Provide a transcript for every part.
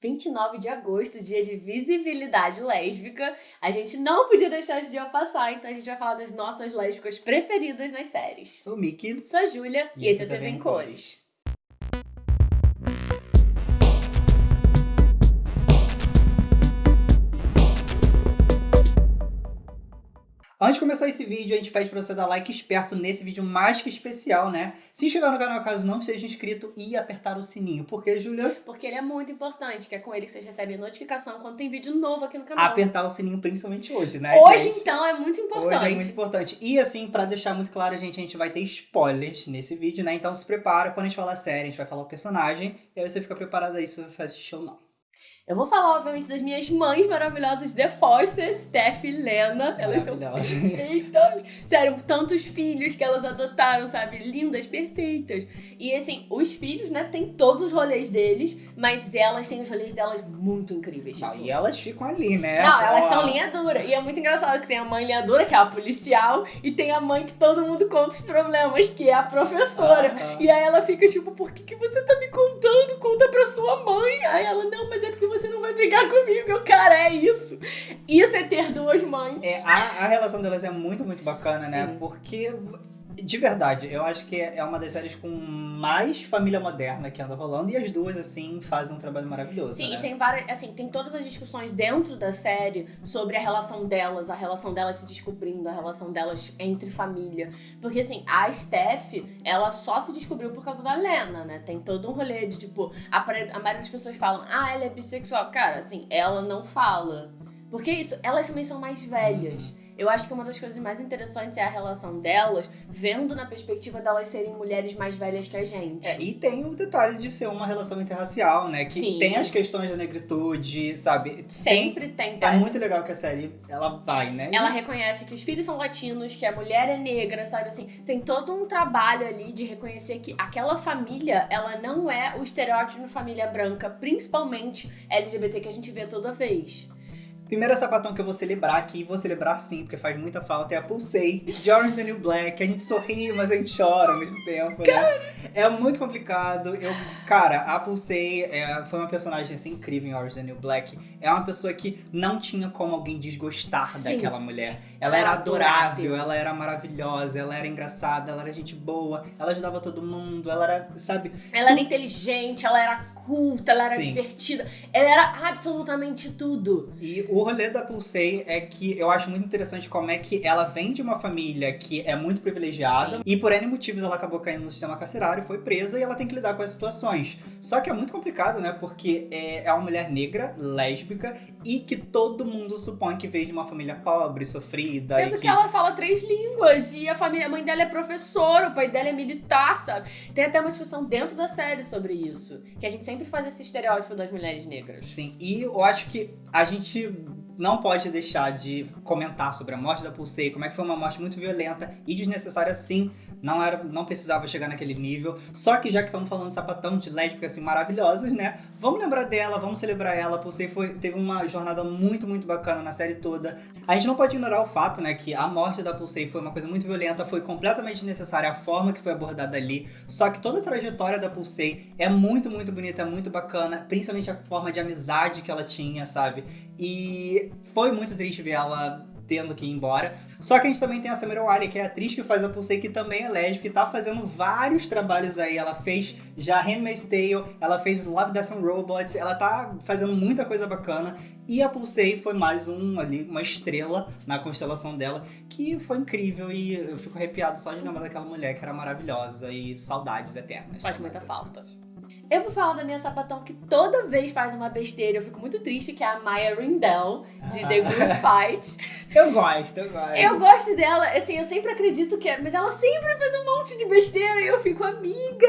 29 de agosto, dia de visibilidade lésbica. A gente não podia deixar esse dia passar, então a gente vai falar das nossas lésbicas preferidas nas séries. Sou o Mickey. Sou a Júlia e, e esse é TV em Cores. Antes de começar esse vídeo, a gente pede para você dar like esperto nesse vídeo mais que especial, né? Se inscrever no canal caso não seja inscrito e apertar o sininho. Por quê, Julia? Porque ele é muito importante, que é com ele que vocês recebem notificação quando tem vídeo novo aqui no canal. Apertar o sininho principalmente hoje, né, Hoje, gente? então, é muito importante. Hoje é muito importante. E assim, para deixar muito claro, gente, a gente vai ter spoilers nesse vídeo, né? Então se prepara, quando a gente falar série, a gente vai falar o personagem, e aí você fica preparado aí se você vai assistir ou não. Eu vou falar, obviamente, das minhas mães maravilhosas The Forces, Steph e Lena. Elas são perfeitas. Sério, tantos filhos que elas adotaram, sabe? Lindas, perfeitas. E assim, os filhos, né, tem todos os rolês deles, mas elas têm os rolês delas muito incríveis. Não, tipo. e elas ficam ali, né? Não, elas são linha dura. E é muito engraçado que tem a mãe linha dura, que é a policial, e tem a mãe que todo mundo conta os problemas, que é a professora. Ah, ah. E aí ela fica tipo, por que, que você tá me contando? Conta pra sua mãe. Aí ela, não, mas é porque você você não vai brigar comigo. Eu, cara, é isso. Isso é ter duas mães. É, a, a relação delas é muito, muito bacana, né? Sim. né? Porque de verdade, eu acho que é uma das séries com mais família moderna que anda rolando e as duas, assim, fazem um trabalho maravilhoso. Sim, né? e tem várias, assim, tem todas as discussões dentro da série sobre a relação delas, a relação delas se descobrindo, a relação delas entre família. Porque, assim, a Steph, ela só se descobriu por causa da Lena, né? Tem todo um rolê de, tipo, a, a maioria das pessoas falam, ah, ela é bissexual. Cara, assim, ela não fala. Porque isso, elas também são mais velhas. Eu acho que uma das coisas mais interessantes é a relação delas, vendo na perspectiva delas serem mulheres mais velhas que a gente. É, e tem o detalhe de ser uma relação interracial, né? Que Sim. tem as questões da negritude, sabe? Sempre tem. tem tá? É muito legal que a série, ela vai, né? Ela reconhece que os filhos são latinos, que a mulher é negra, sabe? Assim, tem todo um trabalho ali de reconhecer que aquela família, ela não é o estereótipo de família branca, principalmente LGBT que a gente vê toda vez. Primeira sapatão que eu vou celebrar aqui, vou celebrar sim, porque faz muita falta, é a Pulsei, de Orange the New Black. A gente sorri, mas a gente chora ao mesmo tempo, né? É muito complicado. Eu, cara, a Pulsei é, foi uma personagem assim, incrível em Orange the New Black. É uma pessoa que não tinha como alguém desgostar sim. daquela mulher. Ela era adorável, ela era maravilhosa, ela era engraçada, ela era gente boa, ela ajudava todo mundo, ela era, sabe... Ela era inteligente, ela era culta, ela era Sim. divertida, ela era absolutamente tudo. E o rolê da Pulsei é que eu acho muito interessante como é que ela vem de uma família que é muito privilegiada Sim. e por N motivos ela acabou caindo no sistema carcerário, foi presa e ela tem que lidar com as situações. Só que é muito complicado, né? Porque é, é uma mulher negra, lésbica e que todo mundo supõe que veio de uma família pobre, sofrida. Sendo que... que... ela fala três línguas e a família, a mãe dela é professora, o pai dela é militar, sabe? Tem até uma discussão dentro da série sobre isso, que a gente sempre sempre faz esse estereótipo das mulheres negras. Sim, e eu acho que a gente não pode deixar de comentar sobre a morte da Pulsei, como é que foi uma morte muito violenta e desnecessária sim, não era, não precisava chegar naquele nível. Só que já que estamos falando de sapatão de lésbicas assim maravilhosas, né? Vamos lembrar dela, vamos celebrar ela. Pulsei foi, teve uma jornada muito, muito bacana na série toda. A gente não pode ignorar o fato, né, que a morte da Pulsei foi uma coisa muito violenta, foi completamente necessária a forma que foi abordada ali. Só que toda a trajetória da Pulsei é muito, muito bonita, é muito bacana, principalmente a forma de amizade que ela tinha, sabe? E foi muito triste ver ela tendo que ir embora. Só que a gente também tem a Samira Wali, que é a atriz que faz a Pulsei, que também é lésbica e tá fazendo vários trabalhos aí. Ela fez já Handmaid's Tale, ela fez Love, Death and Robots, ela tá fazendo muita coisa bacana. E a Pulsei foi mais um ali, uma estrela na constelação dela, que foi incrível e eu fico arrepiado só de lembrar daquela mulher que era maravilhosa e saudades eternas. Faz muita falta. Eu vou falar da minha sapatão que toda vez faz uma besteira. Eu fico muito triste, que é a Maya Rindell, de The Good Fight. eu gosto, eu gosto. Eu gosto dela, assim, eu sempre acredito que é. Mas ela sempre faz um monte de besteira e eu fico amiga.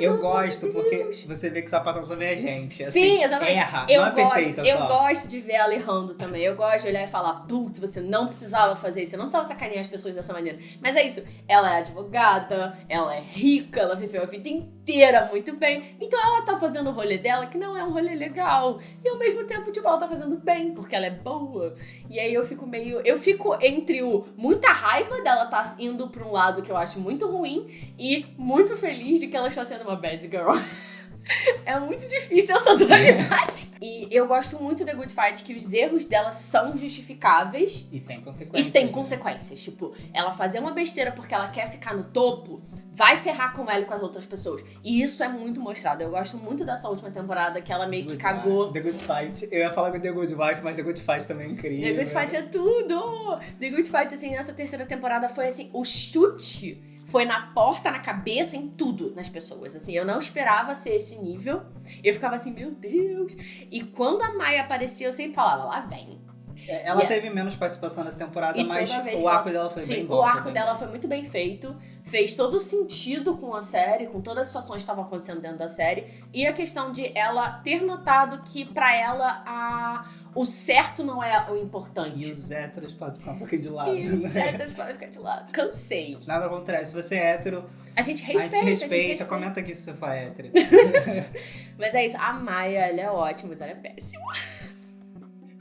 Eu gosto, de porque você vê que o sapatão também é gente. Assim, Sim, exatamente. Erra, eu não é gosto, perfeita Eu só. gosto de ver ela errando também. Eu gosto de olhar e falar, putz, você não precisava fazer isso. Você não precisava sacanear as pessoas dessa maneira. Mas é isso. Ela é advogada, ela é rica, ela viveu a vida inteira muito bem. Então ela tá fazendo o rolê dela, que não é um rolê legal. E ao mesmo tempo, tipo, ela tá fazendo bem, porque ela é boa. E aí eu fico meio. Eu fico entre o muita raiva dela tá indo pra um lado que eu acho muito ruim e muito feliz de que ela está sendo uma bad girl. É muito difícil essa dualidade. e eu gosto muito da Good Fight que os erros dela são justificáveis. E tem consequências. E tem né? consequências. Tipo, ela fazer uma besteira porque ela quer ficar no topo, vai ferrar com ela e com as outras pessoas. E isso é muito mostrado. Eu gosto muito dessa última temporada que ela meio que cagou. The Good Fight. Eu ia falar com The Good Wife, mas The Good Fight também é incrível. The Good Fight é tudo! The Good Fight, assim, nessa terceira temporada foi assim, o chute foi na porta, na cabeça, em tudo nas pessoas. Assim, eu não esperava ser esse nível. Eu ficava assim, meu Deus. E quando a Maia aparecia, eu sempre falava, lá vem. É, Ela E- teve menos participação nessa temporada, E mas o arco ela- dela foi Sim, bem bom. o arco dela bom. foi muito bem feito. Fez todo sentido com a série, com todas as situações que estavam acontecendo dentro da série. E a questão de ela ter notado que, pra ela, a... o certo não é o importante. E os héteros podem ficar um pouquinho de lado. E os né? héteros podem ficar de lado. Cansei. Nada acontece. Se você é hétero, A gente a respeita, gente respeita. respeita. Comenta aqui se você for hétero. Mas é isso, a Maia, ela é ótima, mas ela é péssima.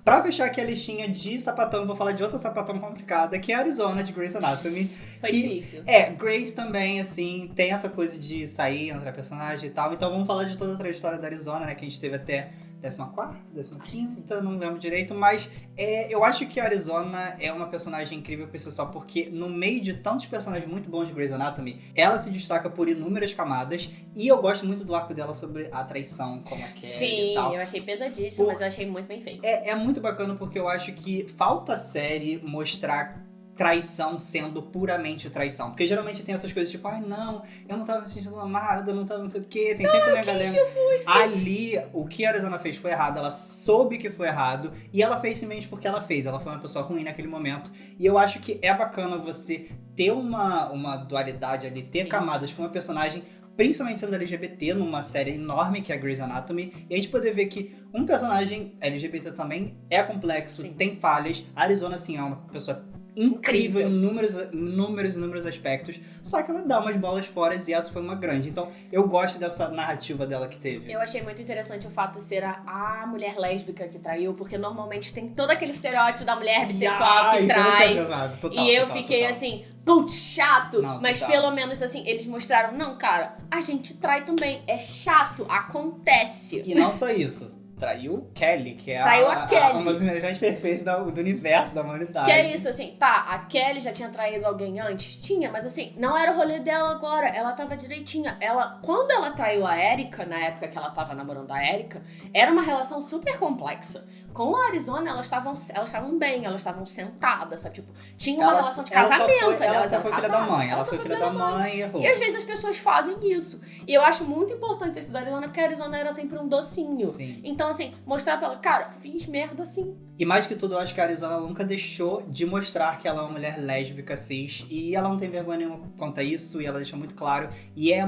Pra fechar aqui a listinha de sapatão, vou falar de outra sapatão complicada, que é a Arizona, de Grey's Anatomy. Foi Que- difícil. É, Grace também, assim, tem essa coisa de sair, entrar personagem e tal. Então vamos falar de toda a trajetória da Arizona, né? Que a gente teve até 14ª, 15ª, não lembro direito. Mas é, eu acho que a Arizona é uma personagem incrível por si só, porque no meio de tantos personagens muito bons de Grey's Anatomy, ela se destaca por inúmeras camadas. E eu gosto muito do arco dela sobre a traição, como a Kelly e Sim, tal. eu achei pesadíssimo, Pô. mas eu achei muito bem feito. É, é muito bacana porque eu acho que falta a série mostrar traição sendo puramente traição. Porque geralmente tem essas coisas tipo, ai não, eu não tava me sentindo amada, eu não tava não sei o quê. Tem sempre uma galera. eu fui, Ali, o que a Arizona fez foi errado, ela soube que foi errado e ela fez simplesmente porque ela fez. Ela foi uma pessoa ruim naquele momento. E eu acho que é bacana você ter uma, uma dualidade ali, ter Sim. camadas com uma personagem principalmente sendo LGBT numa série enorme que é Grey's Anatomy, e a gente poder ver que um personagem LGBT também é complexo, Sim. tem falhas. A Arizona, assim, é uma pessoa incrível, Incrível. em inúmeros, inúmeros, inúmeros aspectos, só que ela dá umas bolas fora e essa foi uma grande. Então, eu gosto dessa narrativa dela que teve. Eu achei muito interessante o fato de ser a, a mulher lésbica que traiu, porque normalmente tem todo aquele estereótipo da mulher bissexual Ah, que eu tinha trai. pensado. Total, e eu total, fiquei total. assim, putz, chato. Não, mas total. pelo menos assim, eles mostraram, não, cara, a gente trai também. É chato, acontece. E não só isso. Traiu Kelly, que é Traiu a Kelly. uma das melhores perfeitas da- do universo, da humanidade. Que é isso, assim, tá, a Kelly já tinha traído alguém antes? Tinha, mas assim, não era o rolê dela agora, ela tava direitinha. Ela, quando ela traiu a Erika, na época que ela tava namorando a Erika, era uma relação super complexa. Com a Arizona, elas estavam elas estavam bem, elas estavam sentadas, sabe? Tipo, tinha uma Ela- relação de ela só casamento. foi- Ela elas só foi filha da mãe. Ela elas foi só filha da mãe e errou. E às vezes as pessoas fazem isso. E eu acho muito importante esse da Arizona, porque a Arizona era sempre um docinho. Sim. Então, assim, mostrar pra ela, cara, fiz merda assim. E mais que tudo, eu acho que a Arizona nunca deixou de mostrar que ela é uma mulher lésbica cis. E ela não tem vergonha nenhuma quanto a isso, e ela deixa muito claro. E é.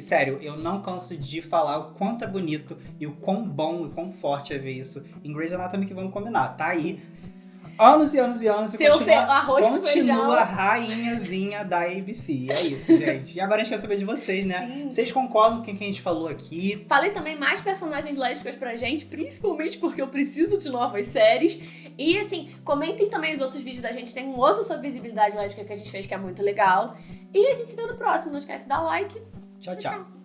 Sério, eu não canso de falar o quanto é bonito e o quão bom e quão forte é ver isso em Grey's Anatomy que vamos combinar. Tá aí. Anos e anos e anos e Seu continua, fe- arroz continua rainhazinha da ABC. É isso, gente. E agora a gente quer saber de vocês, né? Sim. Vocês concordam com o que a gente falou aqui? Falei também mais personagens lésbicas pra gente, principalmente porque eu preciso de novas séries. E assim, comentem também os outros vídeos da gente. Tem um outro sobre visibilidade lésbica que a gente fez que é muito legal. E a gente se vê no próximo. Não esquece de dar like. Tchau, tchau.